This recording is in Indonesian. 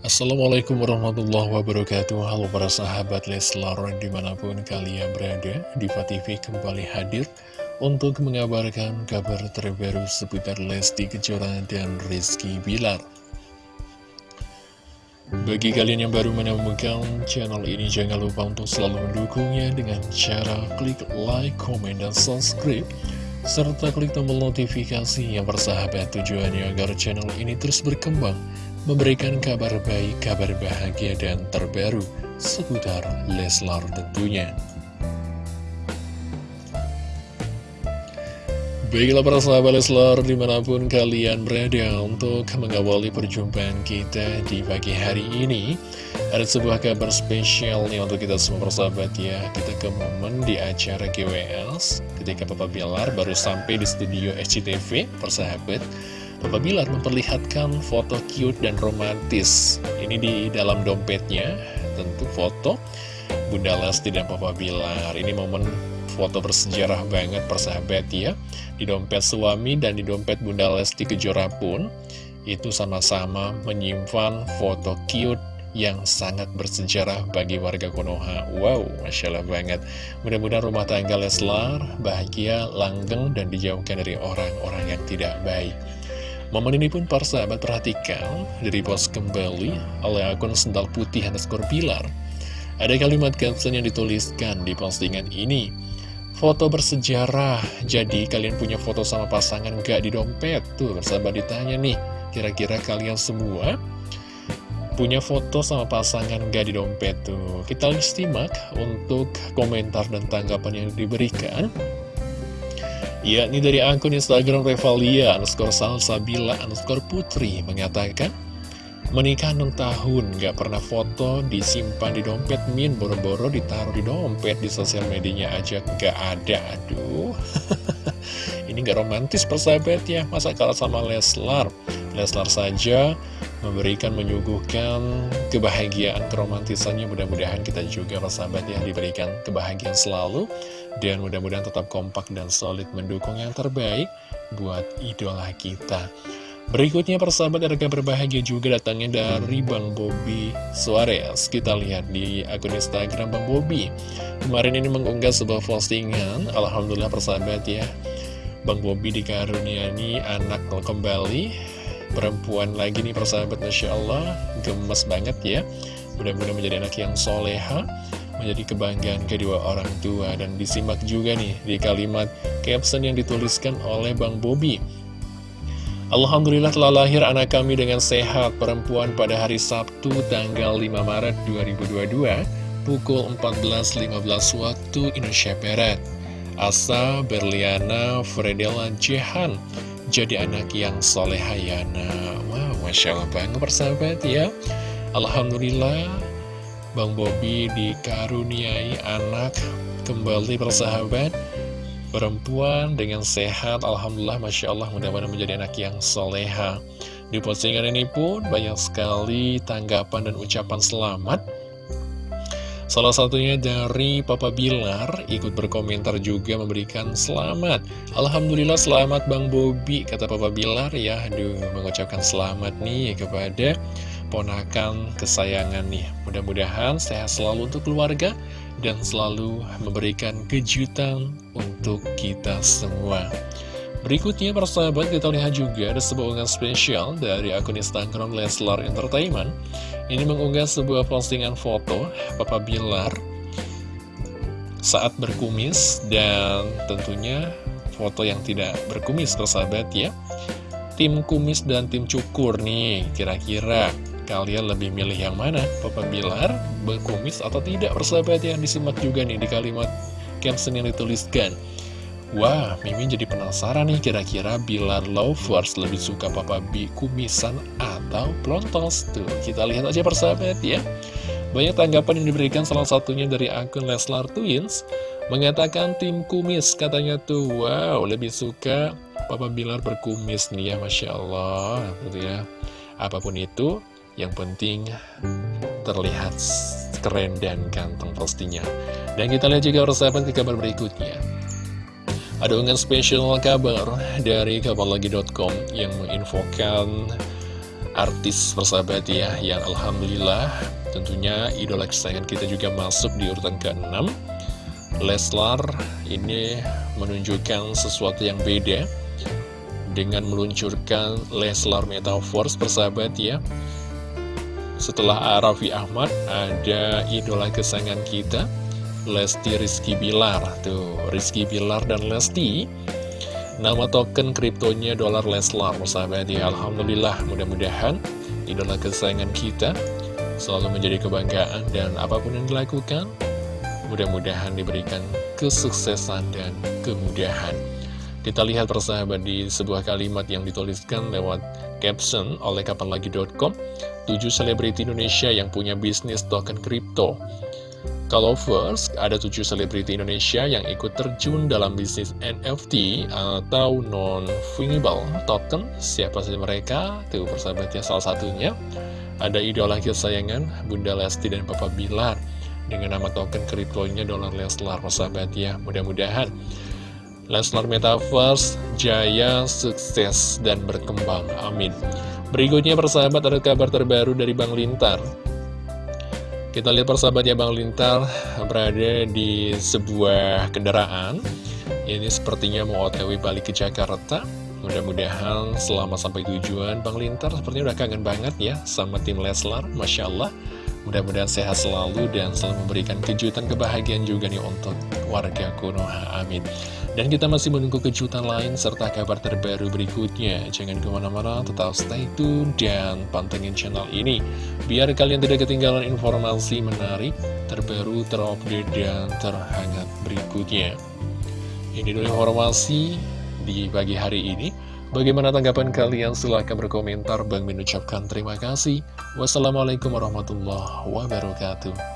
Assalamualaikum warahmatullahi wabarakatuh. Halo para sahabat Leslar di mana pun kalian berada Diva TV kembali hadir untuk mengabarkan kabar terbaru seputar Lesti Kejora dan Rizky Bilar. Bagi kalian yang baru menemukan channel ini, jangan lupa untuk selalu mendukungnya dengan cara klik like, comment, dan subscribe serta klik tombol notifikasi yang bersahabat tujuannya agar channel ini terus berkembang, memberikan kabar baik, kabar bahagia, dan terbaru seputar Leslar tentunya. Baiklah para sahabat Leslar di mana pun kalian berada untuk mengawali perjumpaan kita di pagi hari ini Ada sebuah kabar spesial nih untuk kita semua persahabat ya Kita ke momen di acara GWS Ketika Papa Bilar baru sampai di studio SCTV persahabat Papa Bilar memperlihatkan foto cute dan romantis. Ini di dalam dompetnya Tentu foto. Bunda Lesti dan Papa Bilar Ini momen foto bersejarah banget persahabat ya. Di dompet suami dan di dompet Bunda Lesti Kejora pun Itu sama-sama menyimpan foto cute yang sangat bersejarah bagi warga Konoha. Wow, Masya Allah banget. Mudah-mudahan rumah tangga Leslar bahagia, langgeng, dan dijauhkan dari orang-orang yang tidak baik Momen ini pun para sahabat perhatikan dari post kembali oleh akun sendal putih underscore pilar Ada kalimat caption yang dituliskan di postingan ini Foto bersejarah, jadi kalian punya foto sama pasangan gak di dompet? Tuh, bersahabat ditanya nih, kira-kira kalian semua punya foto sama pasangan gak di dompet tuh? Kita simak untuk komentar dan tanggapan yang diberikan. Ya, ini dari akun Instagram Revalia, underscore Salsabila, underscore Putri, mengatakan, Menikah 6 tahun, gak pernah foto disimpan di dompet Min, boro-boro ditaruh di dompet di sosial medianya aja gak ada, aduh. Ini gak romantis persahabat ya, masa kalah sama Leslar. Leslar saja memberikan, menyuguhkan kebahagiaan, keromantisannya. Mudah-mudahan kita juga persahabat ya diberikan kebahagiaan selalu. Dan mudah-mudahan tetap kompak dan solid mendukung yang terbaik buat idola kita. Berikutnya persahabat ada kabar bahagia juga datangnya dari Bang Bobby Suarez Kita lihat di akun Instagram Bang Bobby Kemarin ini mengunggah sebuah postingan Alhamdulillah persahabat ya Bang Bobby dikaruniani anak kembali Perempuan lagi nih persahabat Masya Allah. Gemes banget ya. Mudah-mudahan menjadi anak yang soleha Menjadi kebanggaan kedua orang tua. Dan disimak juga nih di kalimat caption yang dituliskan oleh Bang Bobby Alhamdulillah telah lahir anak kami dengan sehat perempuan pada hari Sabtu tanggal 5 Maret 2022 pukul 14.15 waktu Indonesia Barat. Asa Berliana Fredela Jehan jadi anak yang solehayana. Wow, Masya Allah banget persahabat ya. Alhamdulillah Bang Bobi dikaruniai anak kembali persahabat perempuan dengan sehat Alhamdulillah Masya Allah mudah-mudahan menjadi anak yang soleha di postingan ini pun banyak sekali tanggapan dan ucapan selamat Salah satunya dari Papa Bilar ikut berkomentar juga memberikan selamat. Alhamdulillah selamat Bang Bobi kata Papa Bilar. Ya Aduh mengucapkan selamat nih kepada ponakan kesayangan nih. Mudah-mudahan sehat selalu untuk keluarga dan selalu memberikan kejutan untuk kita semua. Berikutnya persahabat kita lihat juga ada sebuah unggahan spesial dari akun Instagram Leslar Entertainment Ini mengunggah sebuah postingan foto Papa Bilar saat berkumis dan tentunya foto yang tidak berkumis persahabat ya Tim kumis dan tim cukur nih kira-kira Kalian lebih milih yang mana? Papa Bilar berkumis atau tidak? Persahabat yang disimak juga nih di kalimat caption yang dituliskan. Wah, Mimin jadi penasaran nih kira-kira Bilar Lovers lebih suka Papa Bi kumisan atau plontos? Tuh, kita lihat aja persahabat ya. Banyak tanggapan yang diberikan salah satunya dari akun Leslar Twins Mengatakan tim kumis katanya tuh Wow lebih suka Papa Bilar berkumis nih ya Masya Allah gitu ya Apa pun itu yang penting terlihat keren dan ganteng pastinya. Dan kita lihat juga persahabat ke kabar berikutnya. Ada unggahan spesial kabar dari kabarlagi.com yang menginfokan artis persahabat ya Yang Alhamdulillah tentunya idola kesayangan kita juga masuk di urutan ke-6 Leslar ini menunjukkan sesuatu yang beda Dengan meluncurkan Leslar Metaforce persahabat ya. Setelah Raffi Ahmad ada idola kesayangan kita Lesti Rizky Bilar Tuh Rizky Bilar dan Lesti Nama token kriptonya dolar Leslar, sahabat ya. Alhamdulillah, mudah-mudahan idola kesayangan kita selalu menjadi kebanggaan dan apa pun yang dilakukan, mudah-mudahan diberikan kesuksesan dan kemudahan. Kita lihat persahabat di sebuah kalimat yang dituliskan lewat caption oleh kapanlagi.com 7 selebriti Indonesia yang punya bisnis token kripto kalau first, ada tujuh selebriti Indonesia yang ikut terjun dalam bisnis NFT atau non-fungible token. Siapa saja mereka? Tuh persahabatnya salah satunya. Ada idola kesayangan Bunda Lesti dan Papa Bilar dengan nama token kriptonya dolar Leslar, persahabat ya. Mudah-mudahan Leslar Metaverse jaya, sukses, dan berkembang. Amin. Berikutnya persahabat ada kabar terbaru dari Bang Lintar. Kita lihat persahabatnya Bang Lintar berada di sebuah kendaraan Ini sepertinya mau otw balik ke Jakarta Mudah-mudahan selama sampai tujuan Bang Lintar sepertinya udah kangen banget ya sama tim Leslar Masya Allah Mudah-mudahan sehat selalu dan selalu memberikan kejutan kebahagiaan juga nih untuk warga Konoha. Amin. Dan kita masih menunggu kejutan lain serta kabar terbaru berikutnya. Jangan ke mana-mana, tetap stay tune dan pantengin channel ini. Biar kalian tidak ketinggalan informasi menarik, terbaru, terupdate, dan terhangat berikutnya. Ini dulu informasi di pagi hari ini. Bagaimana tanggapan kalian? Silahkan berkomentar. Bang mengucapkan terima kasih. Wassalamualaikum warahmatullahi wabarakatuh.